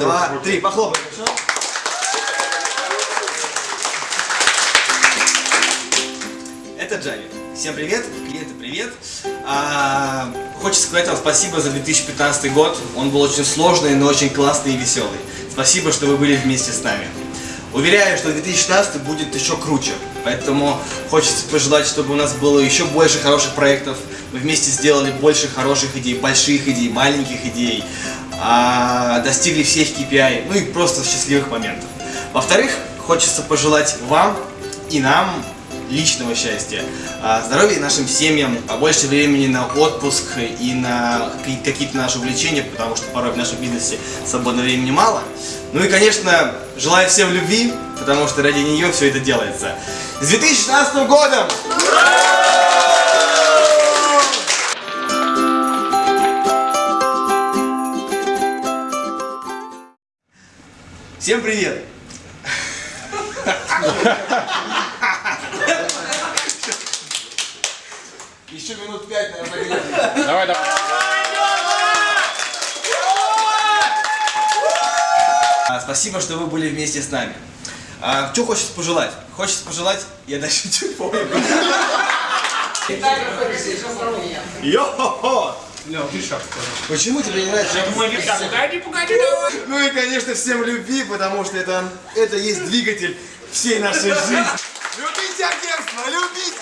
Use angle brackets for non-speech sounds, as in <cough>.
два, три, похлопаем. Это Джави. Всем привет, клиенты привет. А, хочется сказать вам спасибо за 2015 год. Он был очень сложный, но очень классный и веселый. Спасибо, что вы были вместе с нами. Уверяю, что 2016 будет еще круче. Поэтому хочется пожелать, чтобы у нас было еще больше хороших проектов. Мы вместе сделали больше хороших идей, больших идей, маленьких идей. а, достигли всех KPI, ну и просто счастливых моментов. Во-вторых, хочется пожелать вам и нам личного счастья, а, здоровья нашим семьям, побольше времени на отпуск и на какие- какие-то наши увлечения, потому что порой в нашем бизнесе свободного времени мало. Ну и, конечно, желаю всем любви, потому что ради нее все это делается. С 2016 годом! Всем привет! <laughs> Еще минут пять, наверное, Давай, давай. А, Спасибо, что вы были вместе с нами. А, что хочется пожелать? Хочется пожелать, я даже чуть помню. Йо-хо-хо! Почему тебе не нравится? Погоди, погоди, давай. Ну и, конечно, всем любви, потому что это, это есть двигатель всей нашей жизни. Любите агентство, любите!